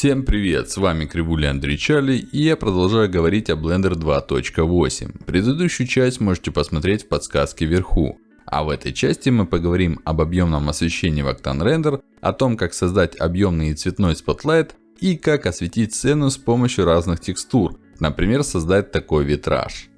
Всем привет, с вами Кривуля Андрей Чарли и я продолжаю говорить о Blender 2.8. Предыдущую часть можете посмотреть в подсказке вверху. А в этой части мы поговорим об объемном освещении в Octane Render, о том как создать объемный и цветной spotlight и как осветить сцену с помощью разных текстур, например создать такой витраж.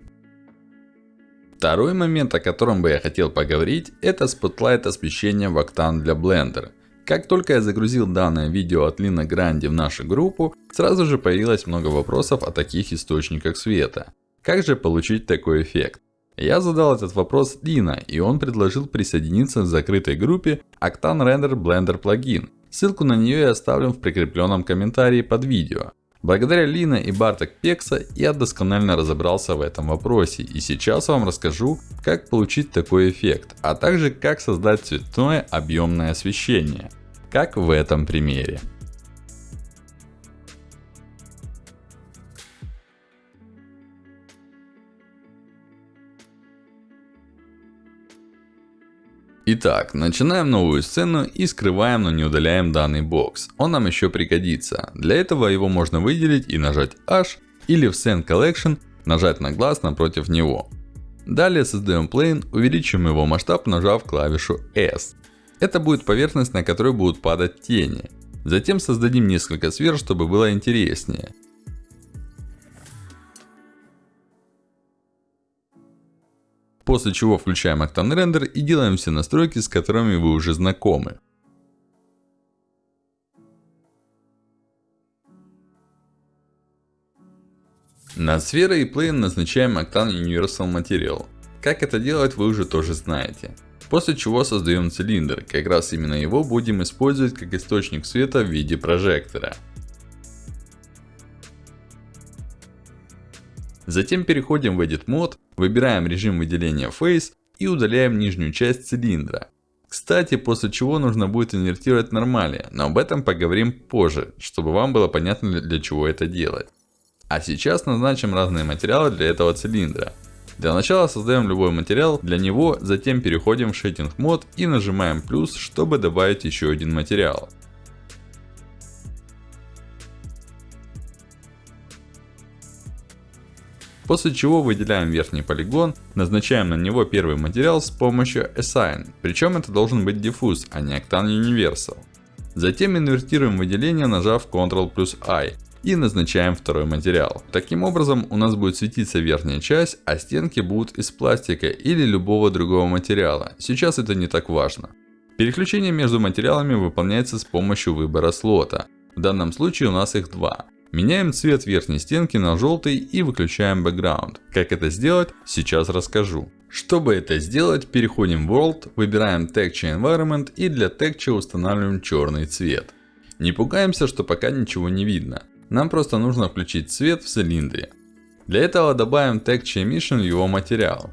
Второй момент, о котором бы я хотел поговорить, это spotlight освещения в Octane для Blender. Как только я загрузил данное видео от Лина Гранди в нашу группу, сразу же появилось много вопросов о таких источниках света. Как же получить такой эффект? Я задал этот вопрос Лина, и он предложил присоединиться в закрытой группе Octane Render Blender Plugin. Ссылку на нее я оставлю в прикрепленном комментарии под видео. Благодаря Лина и Барток Пекса я досконально разобрался в этом вопросе. И сейчас вам расскажу, как получить такой эффект. А также как создать цветное объемное освещение. Как в этом примере. Итак, начинаем новую сцену и скрываем, но не удаляем данный бокс. Он нам еще пригодится. Для этого его можно выделить и нажать H или в Scene Collection нажать на глаз напротив него. Далее создаем plane, увеличим его масштаб нажав клавишу S. Это будет поверхность на которой будут падать тени. Затем создадим несколько сфер, чтобы было интереснее. После чего включаем Octane Render и делаем все настройки, с которыми вы уже знакомы. На сферы и Plane назначаем Octane Universal Material. Как это делать вы уже тоже знаете. После чего создаем цилиндр, как раз именно его будем использовать как источник света в виде прожектора. Затем переходим в Edit Mode, выбираем режим выделения Face и удаляем нижнюю часть цилиндра. Кстати, после чего нужно будет инвертировать нормали, но об этом поговорим позже, чтобы вам было понятно для чего это делать. А сейчас назначим разные материалы для этого цилиндра. Для начала создаем любой материал для него, затем переходим в Shading Mode и нажимаем плюс, чтобы добавить еще один материал. После чего выделяем верхний полигон, назначаем на него первый материал с помощью Assign. Причем это должен быть Diffuse, а не Octane Universal. Затем инвертируем выделение, нажав Ctrl плюс I. И назначаем второй материал. Таким образом, у нас будет светиться верхняя часть, а стенки будут из пластика или любого другого материала. Сейчас это не так важно. Переключение между материалами выполняется с помощью выбора слота. В данном случае у нас их два. Меняем цвет верхней стенки на желтый и выключаем background. Как это сделать, сейчас расскажу. Чтобы это сделать, переходим в World, выбираем Texture Environment и для Texture устанавливаем черный цвет. Не пугаемся, что пока ничего не видно. Нам просто нужно включить цвет в цилиндре. Для этого добавим Texture Emission в его материал.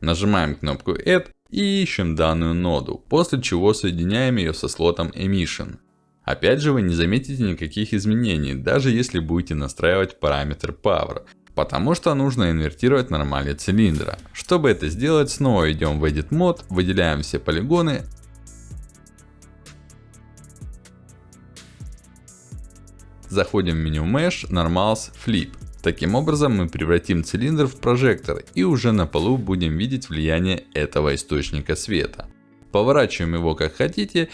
Нажимаем кнопку Add и ищем данную ноду, после чего соединяем ее со слотом Emission. Опять же вы не заметите никаких изменений, даже если будете настраивать параметр Power. Потому что нужно инвертировать нормали цилиндра. Чтобы это сделать, снова идем в Edit Mode, выделяем все полигоны. Заходим в меню Mesh, Normals, Flip. Таким образом мы превратим цилиндр в прожектор и уже на полу будем видеть влияние этого источника света. Поворачиваем его как хотите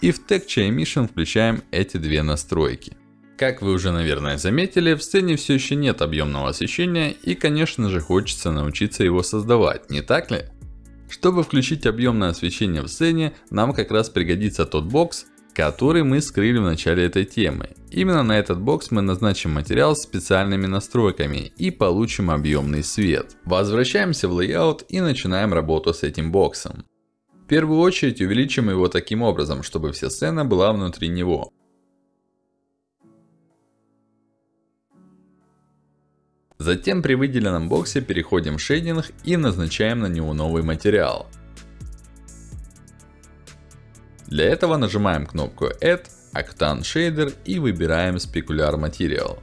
и в Texture Emission включаем эти две настройки. Как вы уже наверное заметили, в сцене все еще нет объемного освещения и конечно же хочется научиться его создавать, не так ли? Чтобы включить объемное освещение в сцене, нам как раз пригодится тот бокс, который мы скрыли в начале этой темы. Именно на этот бокс мы назначим материал с специальными настройками и получим объемный свет. Возвращаемся в Layout и начинаем работу с этим боксом. В первую очередь увеличим его таким образом, чтобы вся сцена была внутри него. Затем при выделенном боксе переходим в шейдинг и назначаем на него новый материал. Для этого нажимаем кнопку Add, Octane Shader и выбираем Specular Material.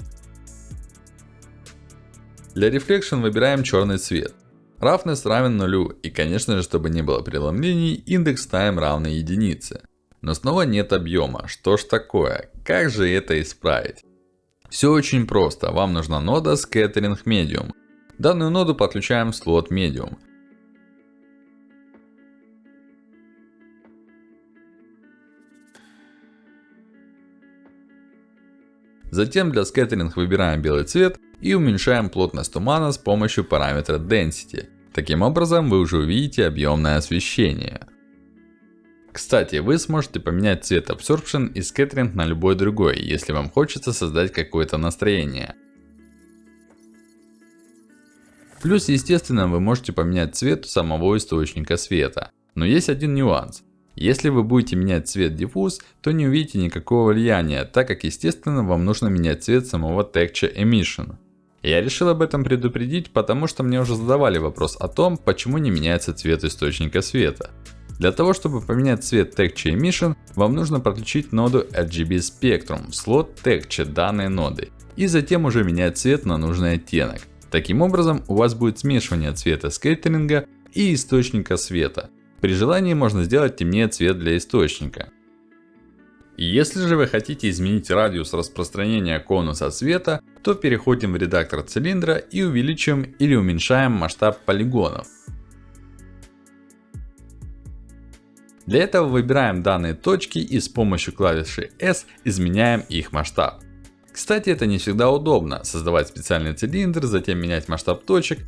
Для Reflection выбираем черный цвет. Roughness равен нулю. И конечно же, чтобы не было преломлений, индекс time равный единице. Но снова нет объема. Что ж такое? Как же это исправить? Все очень просто. Вам нужна нода Scattering Medium. Данную ноду подключаем в слот Medium. Затем для скеттеринг выбираем белый цвет и уменьшаем плотность тумана с помощью параметра Density. Таким образом, вы уже увидите объемное освещение. Кстати, вы сможете поменять цвет Absorption и Scattering на любой другой, если вам хочется создать какое-то настроение. Плюс, естественно, вы можете поменять цвет самого источника света. Но есть один нюанс. Если вы будете менять цвет Diffuse, то не увидите никакого влияния, так как естественно вам нужно менять цвет самого Texture Emission. Я решил об этом предупредить, потому что мне уже задавали вопрос о том, почему не меняется цвет источника света. Для того, чтобы поменять цвет Texture Emission, вам нужно подключить ноду RGB Spectrum в слот Texture данной ноды. И затем уже менять цвет на нужный оттенок. Таким образом, у вас будет смешивание цвета скейтеринга и источника света. При желании можно сделать темнее цвет для источника. Если же вы хотите изменить радиус распространения конуса света, то переходим в редактор цилиндра и увеличиваем или уменьшаем масштаб полигонов. Для этого выбираем данные точки и с помощью клавиши S изменяем их масштаб. Кстати, это не всегда удобно, создавать специальный цилиндр, затем менять масштаб точек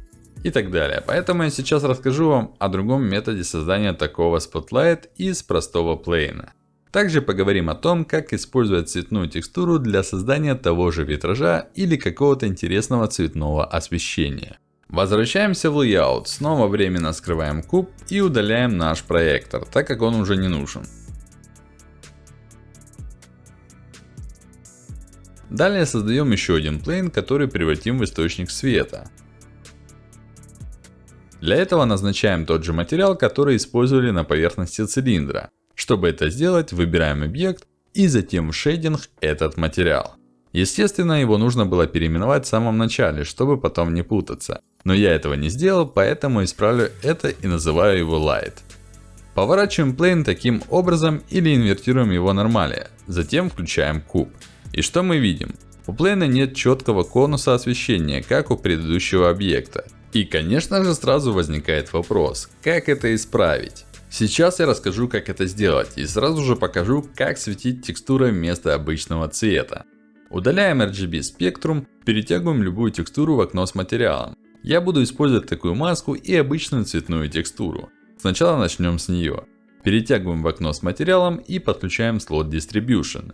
и так далее. Поэтому я сейчас расскажу вам о другом методе создания такого Spotlight из простого плейна. Также поговорим о том, как использовать цветную текстуру для создания того же витража или какого-то интересного цветного освещения. Возвращаемся в Layout, снова временно скрываем куб и удаляем наш проектор, так как он уже не нужен. Далее создаем еще один плейн, который превратим в источник света. Для этого назначаем тот же материал, который использовали на поверхности цилиндра. Чтобы это сделать, выбираем объект и затем в шейдинг этот материал. Естественно, его нужно было переименовать в самом начале, чтобы потом не путаться. Но я этого не сделал, поэтому исправлю это и называю его Light. Поворачиваем плейн таким образом или инвертируем его нормали. Затем включаем куб. И что мы видим? У плейна нет четкого конуса освещения, как у предыдущего объекта. И конечно же сразу возникает вопрос, как это исправить? Сейчас я расскажу как это сделать и сразу же покажу как светить текстурой вместо обычного цвета. Удаляем RGB спектрум, перетягиваем любую текстуру в окно с материалом. Я буду использовать такую маску и обычную цветную текстуру. Сначала начнем с нее. Перетягиваем в окно с материалом и подключаем слот Distribution.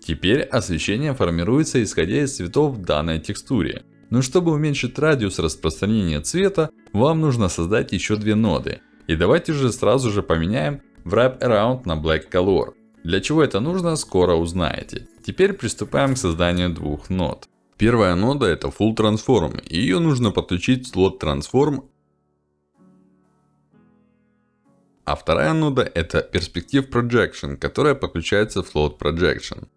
Теперь освещение формируется исходя из цветов в данной текстуре. Но чтобы уменьшить радиус распространения цвета, вам нужно создать еще две ноды. И давайте же сразу же поменяем Wrap Around на Black Color. Для чего это нужно, скоро узнаете. Теперь приступаем к созданию двух нод. Первая нода это Full Transform. Ее нужно подключить в слот Transform. А вторая нода это Perspective Projection, которая подключается в слот Projection.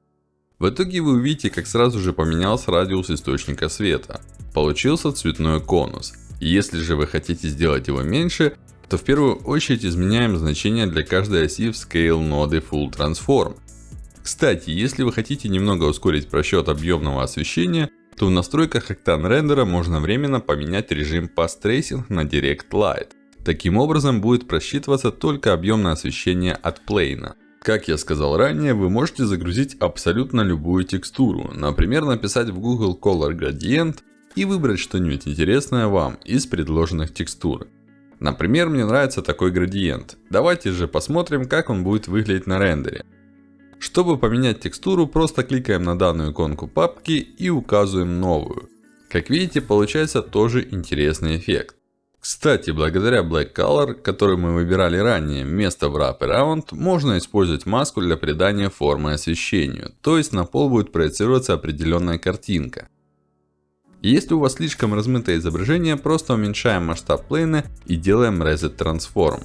В итоге вы увидите, как сразу же поменялся радиус источника света. Получился цветной конус. Если же вы хотите сделать его меньше, то в первую очередь изменяем значение для каждой оси в Scale ноды Full Transform. Кстати, если вы хотите немного ускорить просчет объемного освещения, то в настройках Octane рендера можно временно поменять режим Path Tracing на Direct Light. Таким образом будет просчитываться только объемное освещение от плейна. Как я сказал ранее, вы можете загрузить абсолютно любую текстуру. Например, написать в Google Color Gradient и выбрать что-нибудь интересное вам из предложенных текстур. Например, мне нравится такой градиент. Давайте же посмотрим, как он будет выглядеть на рендере. Чтобы поменять текстуру, просто кликаем на данную иконку папки и указываем новую. Как видите, получается тоже интересный эффект. Кстати, благодаря Black Color, который мы выбирали ранее, вместо Wrap Around, можно использовать маску для придания формы освещению. То есть, на пол будет проецироваться определенная картинка. Если у вас слишком размытое изображение, просто уменьшаем масштаб плейна и делаем Reset Transform.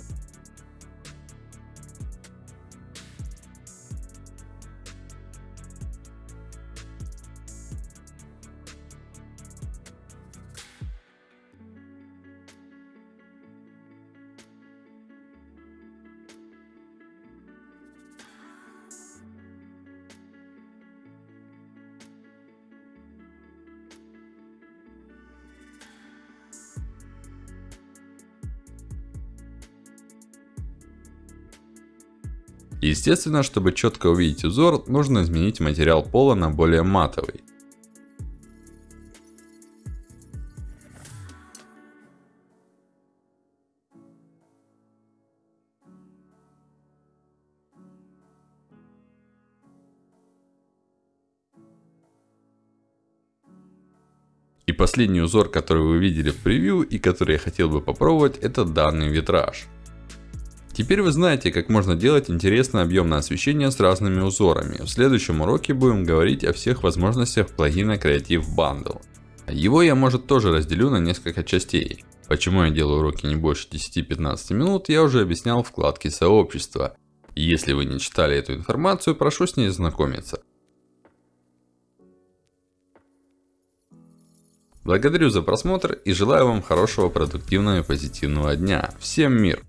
Естественно, чтобы четко увидеть узор, нужно изменить материал пола на более матовый. И последний узор, который вы видели в превью и который я хотел бы попробовать, это данный витраж. Теперь вы знаете, как можно делать интересное объемное освещение с разными узорами. В следующем уроке будем говорить о всех возможностях плагина Creative Bundle. Его я может тоже разделю на несколько частей. Почему я делаю уроки не больше 10-15 минут, я уже объяснял в вкладке сообщества. Если вы не читали эту информацию, прошу с ней знакомиться. Благодарю за просмотр и желаю вам хорошего, продуктивного и позитивного дня. Всем мир!